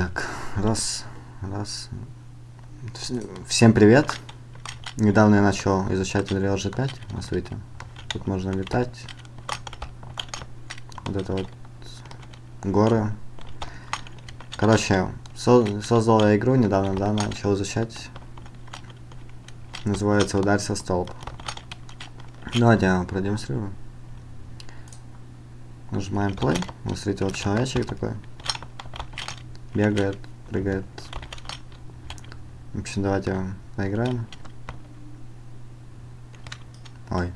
Так, раз, раз. Вс- Всем привет. Недавно я начал изучать Unreal G5. Вот Смотрите, тут можно летать. Вот это вот горы. Короче, со- создал я игру недавно, да, начал изучать. Называется «Ударься столб». Давайте я продемонстрирую. Нажимаем play. Вот смотрите, вот человечек такой. Бегает, прыгает. В общем, давайте поиграем. Ой.